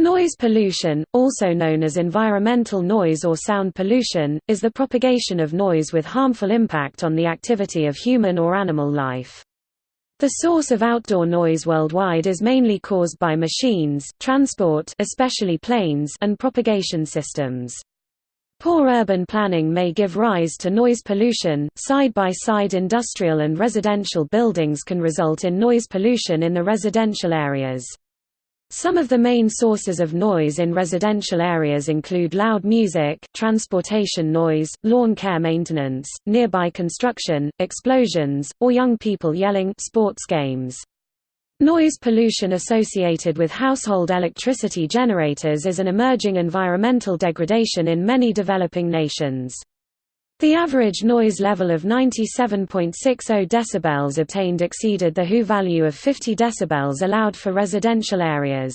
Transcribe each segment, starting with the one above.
Noise pollution, also known as environmental noise or sound pollution, is the propagation of noise with harmful impact on the activity of human or animal life. The source of outdoor noise worldwide is mainly caused by machines, transport especially planes and propagation systems. Poor urban planning may give rise to noise pollution. Side-by-side -side industrial and residential buildings can result in noise pollution in the residential areas. Some of the main sources of noise in residential areas include loud music, transportation noise, lawn care maintenance, nearby construction, explosions, or young people yelling sports games. Noise pollution associated with household electricity generators is an emerging environmental degradation in many developing nations. The average noise level of 97.60 dB obtained exceeded the WHO value of 50 dB allowed for residential areas.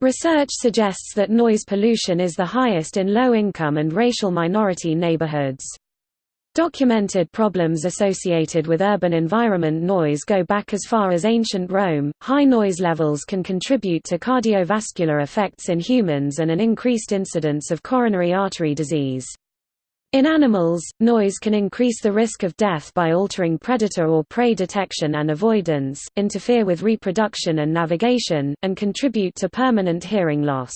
Research suggests that noise pollution is the highest in low-income and racial minority neighborhoods. Documented problems associated with urban environment noise go back as far as ancient Rome. High noise levels can contribute to cardiovascular effects in humans and an increased incidence of coronary artery disease. In animals, noise can increase the risk of death by altering predator or prey detection and avoidance, interfere with reproduction and navigation, and contribute to permanent hearing loss.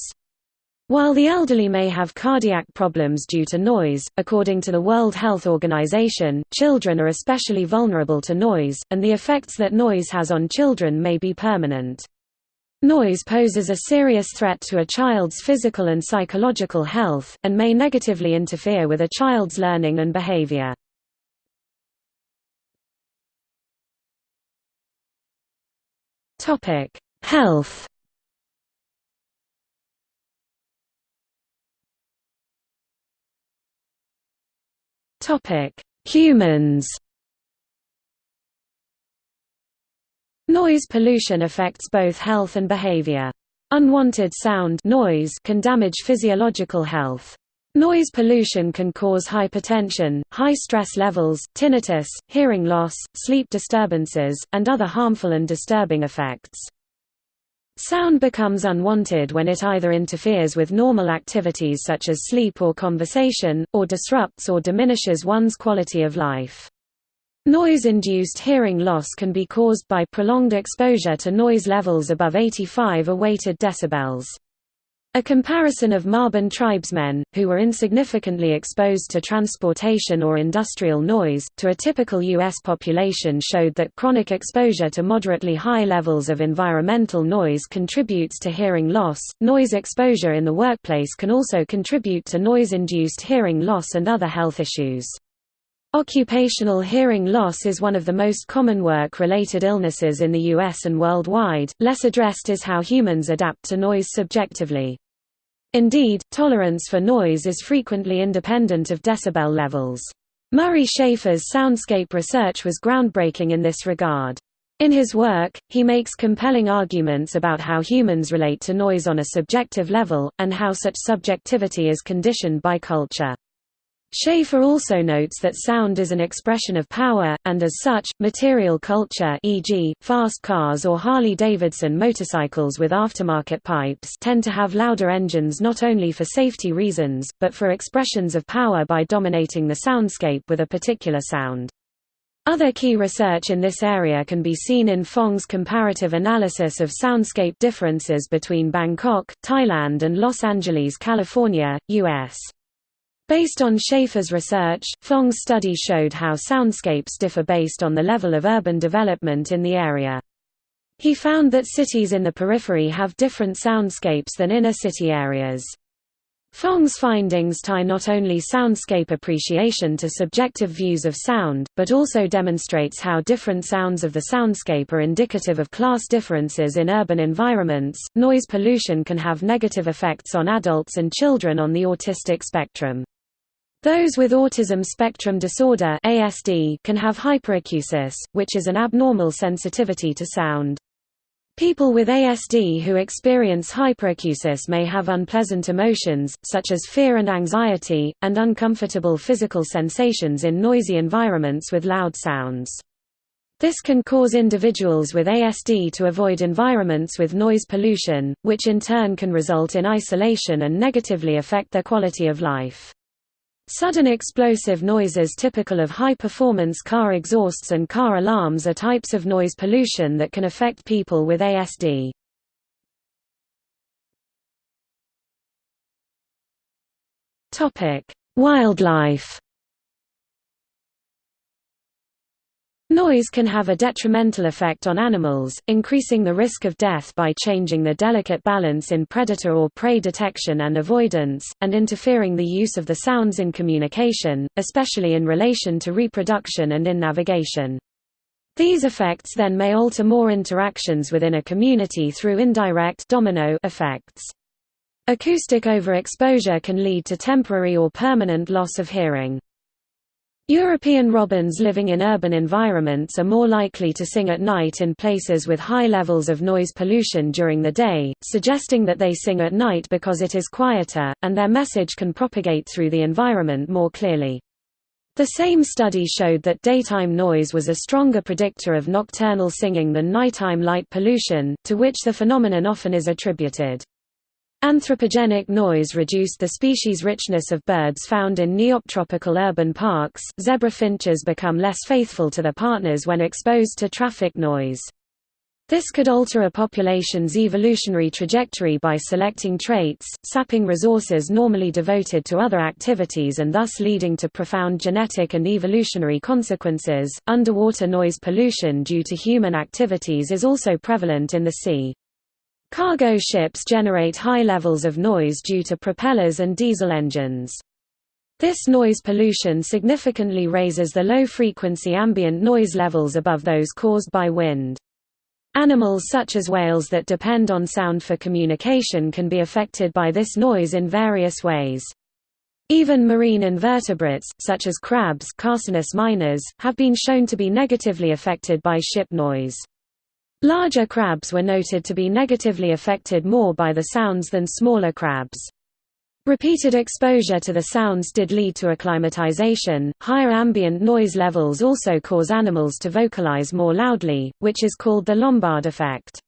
While the elderly may have cardiac problems due to noise, according to the World Health Organization, children are especially vulnerable to noise, and the effects that noise has on children may be permanent. Noise poses a serious threat to a child's physical and psychological health, and may negatively interfere with a child's learning and behavior. Health Humans Noise pollution affects both health and behavior. Unwanted sound noise can damage physiological health. Noise pollution can cause hypertension, high stress levels, tinnitus, hearing loss, sleep disturbances, and other harmful and disturbing effects. Sound becomes unwanted when it either interferes with normal activities such as sleep or conversation, or disrupts or diminishes one's quality of life. Noise-induced hearing loss can be caused by prolonged exposure to noise levels above 85 weighted decibels. A comparison of Maaban tribesmen, who were insignificantly exposed to transportation or industrial noise, to a typical U.S. population showed that chronic exposure to moderately high levels of environmental noise contributes to hearing loss. Noise exposure in the workplace can also contribute to noise-induced hearing loss and other health issues. Occupational hearing loss is one of the most common work-related illnesses in the US and worldwide. Less addressed is how humans adapt to noise subjectively. Indeed, tolerance for noise is frequently independent of decibel levels. Murray Schafer's soundscape research was groundbreaking in this regard. In his work, he makes compelling arguments about how humans relate to noise on a subjective level, and how such subjectivity is conditioned by culture. Schafer also notes that sound is an expression of power, and as such, material culture e.g., fast cars or Harley-Davidson motorcycles with aftermarket pipes tend to have louder engines not only for safety reasons, but for expressions of power by dominating the soundscape with a particular sound. Other key research in this area can be seen in Fong's comparative analysis of soundscape differences between Bangkok, Thailand and Los Angeles, California, U.S. Based on Schafer's research, Fong's study showed how soundscapes differ based on the level of urban development in the area. He found that cities in the periphery have different soundscapes than inner city areas. Fong's findings tie not only soundscape appreciation to subjective views of sound, but also demonstrates how different sounds of the soundscape are indicative of class differences in urban environments. Noise pollution can have negative effects on adults and children on the autistic spectrum. Those with autism spectrum disorder (ASD) can have hyperacusis, which is an abnormal sensitivity to sound. People with ASD who experience hyperacusis may have unpleasant emotions, such as fear and anxiety, and uncomfortable physical sensations in noisy environments with loud sounds. This can cause individuals with ASD to avoid environments with noise pollution, which in turn can result in isolation and negatively affect their quality of life. Sudden explosive noises typical of high-performance car exhausts and car alarms are types of noise pollution that can affect people with ASD. Wildlife Noise can have a detrimental effect on animals, increasing the risk of death by changing the delicate balance in predator or prey detection and avoidance, and interfering the use of the sounds in communication, especially in relation to reproduction and in navigation. These effects then may alter more interactions within a community through indirect domino effects. Acoustic overexposure can lead to temporary or permanent loss of hearing. European robins living in urban environments are more likely to sing at night in places with high levels of noise pollution during the day, suggesting that they sing at night because it is quieter, and their message can propagate through the environment more clearly. The same study showed that daytime noise was a stronger predictor of nocturnal singing than nighttime light pollution, to which the phenomenon often is attributed. Anthropogenic noise reduced the species richness of birds found in neotropical urban parks. Zebra finches become less faithful to their partners when exposed to traffic noise. This could alter a population's evolutionary trajectory by selecting traits, sapping resources normally devoted to other activities and thus leading to profound genetic and evolutionary consequences. Underwater noise pollution due to human activities is also prevalent in the sea. Cargo ships generate high levels of noise due to propellers and diesel engines. This noise pollution significantly raises the low-frequency ambient noise levels above those caused by wind. Animals such as whales that depend on sound for communication can be affected by this noise in various ways. Even marine invertebrates, such as crabs minors, have been shown to be negatively affected by ship noise. Larger crabs were noted to be negatively affected more by the sounds than smaller crabs. Repeated exposure to the sounds did lead to acclimatization. Higher ambient noise levels also cause animals to vocalize more loudly, which is called the Lombard effect.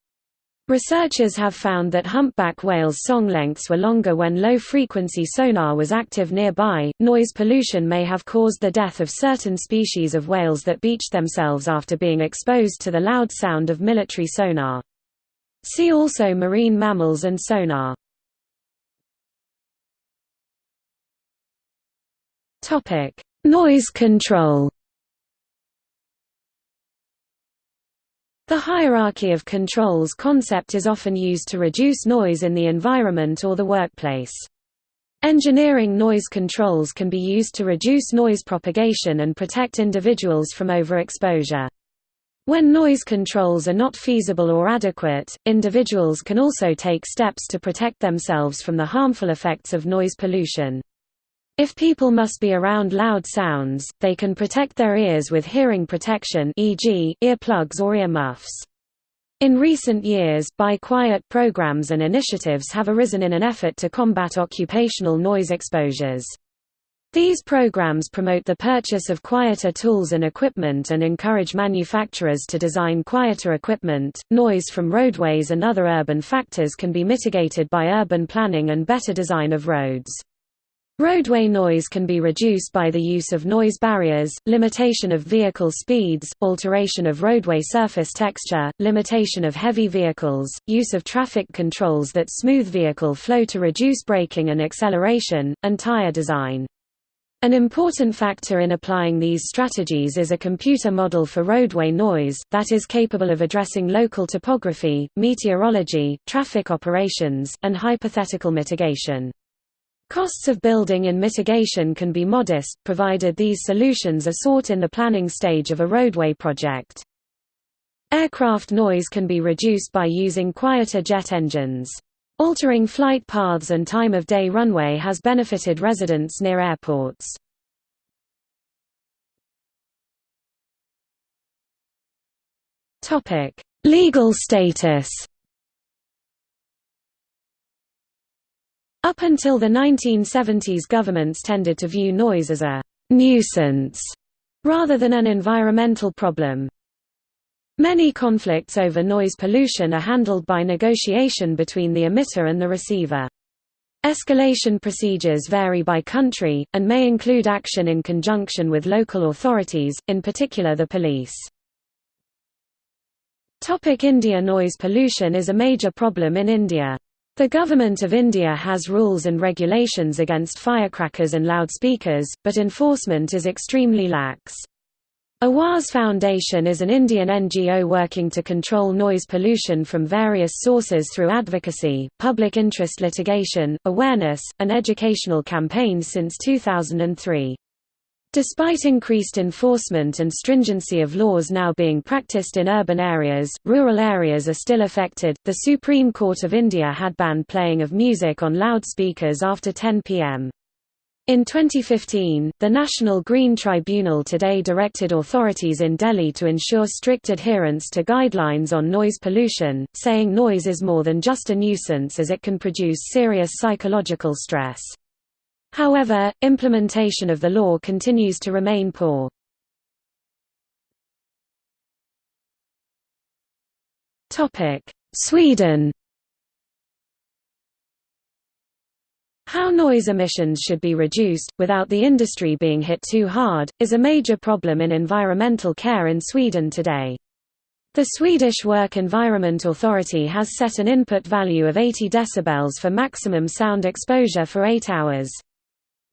Researchers have found that humpback whales' song lengths were longer when low frequency sonar was active nearby. Noise pollution may have caused the death of certain species of whales that beached themselves after being exposed to the loud sound of military sonar. See also marine mammals and sonar. Topic: Noise control. The hierarchy of controls concept is often used to reduce noise in the environment or the workplace. Engineering noise controls can be used to reduce noise propagation and protect individuals from overexposure. When noise controls are not feasible or adequate, individuals can also take steps to protect themselves from the harmful effects of noise pollution. If people must be around loud sounds, they can protect their ears with hearing protection e.g., earplugs or earmuffs. In recent years, Buy Quiet programs and initiatives have arisen in an effort to combat occupational noise exposures. These programs promote the purchase of quieter tools and equipment and encourage manufacturers to design quieter equipment. Noise from roadways and other urban factors can be mitigated by urban planning and better design of roads. Roadway noise can be reduced by the use of noise barriers, limitation of vehicle speeds, alteration of roadway surface texture, limitation of heavy vehicles, use of traffic controls that smooth vehicle flow to reduce braking and acceleration, and tire design. An important factor in applying these strategies is a computer model for roadway noise, that is capable of addressing local topography, meteorology, traffic operations, and hypothetical mitigation. Costs of building and mitigation can be modest, provided these solutions are sought in the planning stage of a roadway project. Aircraft noise can be reduced by using quieter jet engines. Altering flight paths and time of day runway has benefited residents near airports. Legal status Up until the 1970s governments tended to view noise as a «nuisance» rather than an environmental problem. Many conflicts over noise pollution are handled by negotiation between the emitter and the receiver. Escalation procedures vary by country, and may include action in conjunction with local authorities, in particular the police. India Noise pollution is a major problem in India. The Government of India has rules and regulations against firecrackers and loudspeakers, but enforcement is extremely lax. Awaaz Foundation is an Indian NGO working to control noise pollution from various sources through advocacy, public interest litigation, awareness, and educational campaigns since 2003. Despite increased enforcement and stringency of laws now being practiced in urban areas, rural areas are still affected. The Supreme Court of India had banned playing of music on loudspeakers after 10 pm. In 2015, the National Green Tribunal today directed authorities in Delhi to ensure strict adherence to guidelines on noise pollution, saying noise is more than just a nuisance as it can produce serious psychological stress. However, implementation of the law continues to remain poor. Sweden How noise emissions should be reduced, without the industry being hit too hard, is a major problem in environmental care in Sweden today. The Swedish Work Environment Authority has set an input value of 80 dB for maximum sound exposure for 8 hours.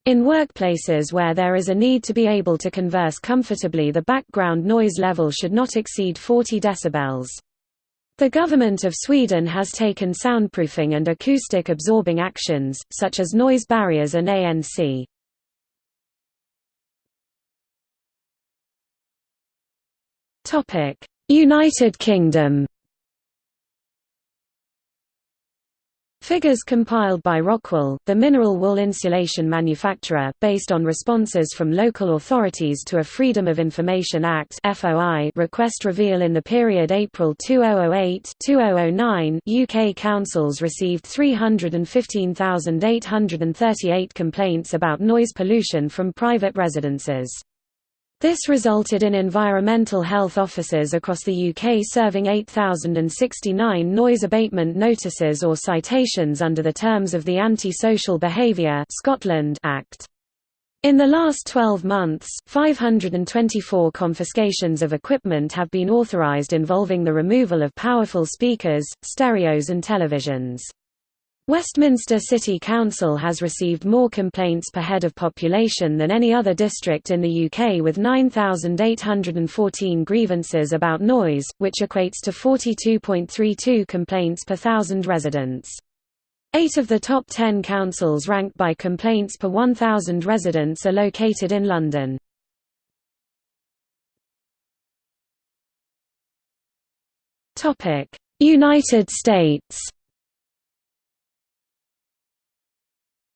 In workplaces where there is a need to be able to converse comfortably the background noise level should not exceed 40 dB. The government of Sweden has taken soundproofing and acoustic absorbing actions, such as noise barriers and ANC. United Kingdom Figures compiled by Rockwool, the mineral wool insulation manufacturer, based on responses from local authorities to a Freedom of Information Act request reveal in the period April 2008-2009 UK councils received 315,838 complaints about noise pollution from private residences. This resulted in environmental health officers across the UK serving 8,069 noise abatement notices or citations under the terms of the Anti-Social Behaviour Scotland Act. In the last 12 months, 524 confiscations of equipment have been authorised involving the removal of powerful speakers, stereos and televisions. Westminster City Council has received more complaints per head of population than any other district in the UK with 9,814 grievances about noise, which equates to 42.32 complaints per thousand residents. Eight of the top ten councils ranked by complaints per 1,000 residents are located in London. United States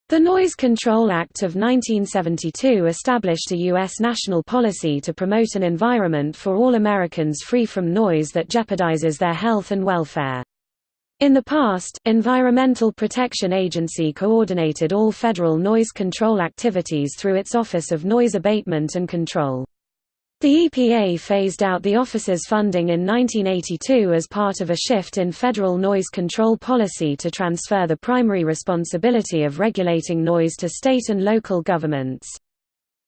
The Noise Control Act of 1972 established a U.S. national policy to promote an environment for all Americans free from noise that jeopardizes their health and welfare. In the past, Environmental Protection Agency coordinated all federal noise control activities through its Office of Noise Abatement and Control. The EPA phased out the office's funding in 1982 as part of a shift in federal noise control policy to transfer the primary responsibility of regulating noise to state and local governments.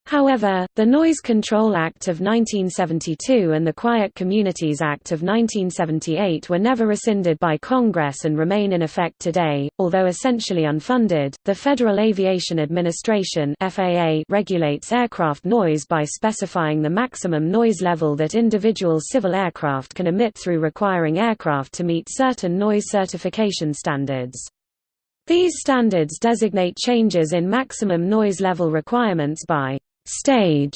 However, the Noise Control Act of 1972 and the Quiet Communities Act of 1978 were never rescinded by Congress and remain in effect today. Although essentially unfunded, the Federal Aviation Administration (FAA) regulates aircraft noise by specifying the maximum noise level that individual civil aircraft can emit through requiring aircraft to meet certain noise certification standards. These standards designate changes in maximum noise level requirements by stage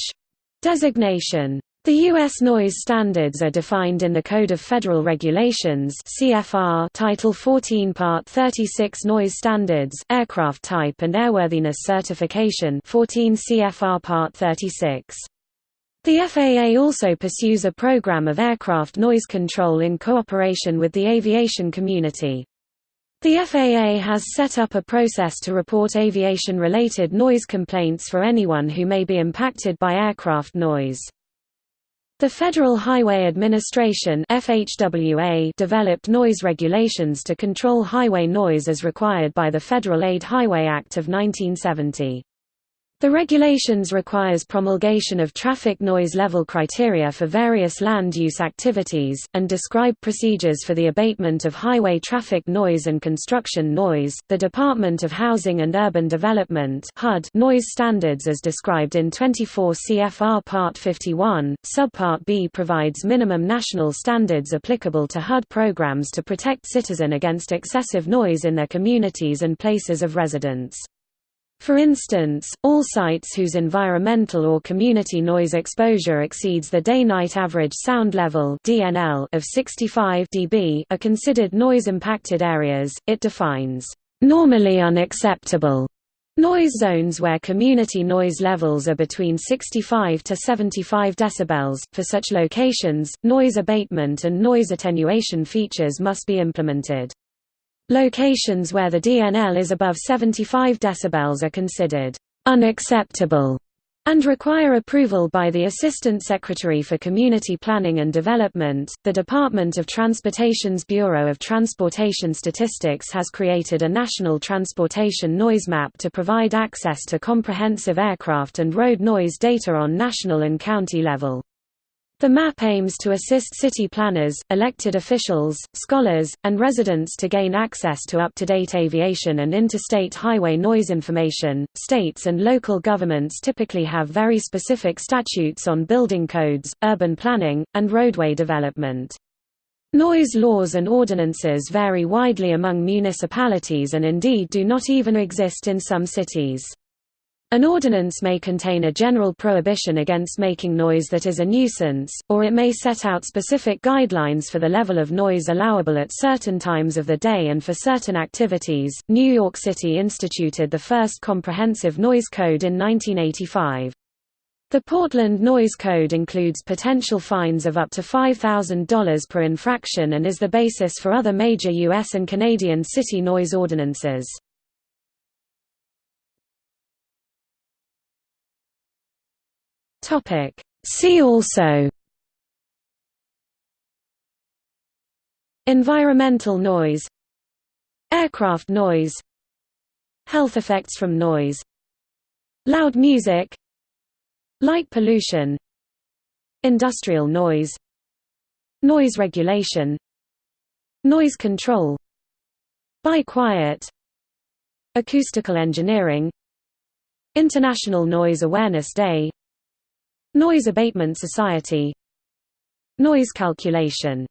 designation. The U.S. noise standards are defined in the Code of Federal Regulations CFR Title 14 Part 36 Noise Standards Aircraft Type and Airworthiness Certification 14 CFR Part 36. The FAA also pursues a program of aircraft noise control in cooperation with the aviation community. The FAA has set up a process to report aviation-related noise complaints for anyone who may be impacted by aircraft noise. The Federal Highway Administration FHWA developed noise regulations to control highway noise as required by the Federal Aid Highway Act of 1970. The regulations requires promulgation of traffic noise level criteria for various land use activities, and describe procedures for the abatement of highway traffic noise and construction noise. The Department of Housing and Urban Development HUD noise standards as described in 24 CFR Part 51, Subpart B provides minimum national standards applicable to HUD programs to protect citizen against excessive noise in their communities and places of residence. For instance, all sites whose environmental or community noise exposure exceeds the day-night average sound level (DNL) of 65 dB are considered noise-impacted areas. It defines normally unacceptable noise zones where community noise levels are between 65 to 75 decibels. For such locations, noise abatement and noise attenuation features must be implemented. Locations where the DNL is above 75 dB are considered unacceptable and require approval by the Assistant Secretary for Community Planning and Development. The Department of Transportation's Bureau of Transportation Statistics has created a national transportation noise map to provide access to comprehensive aircraft and road noise data on national and county level. The map aims to assist city planners, elected officials, scholars, and residents to gain access to up-to-date aviation and interstate highway noise information. States and local governments typically have very specific statutes on building codes, urban planning, and roadway development. Noise laws and ordinances vary widely among municipalities and indeed do not even exist in some cities. An ordinance may contain a general prohibition against making noise that is a nuisance, or it may set out specific guidelines for the level of noise allowable at certain times of the day and for certain activities. New York City instituted the first comprehensive noise code in 1985. The Portland Noise Code includes potential fines of up to $5,000 per infraction and is the basis for other major U.S. and Canadian city noise ordinances. Topic. See also. Environmental noise. Aircraft noise. Health effects from noise. Loud music. Light pollution. Industrial noise. Noise regulation. Noise control. Buy Quiet. Acoustical engineering. International Noise Awareness Day Noise Abatement Society. Noise calculation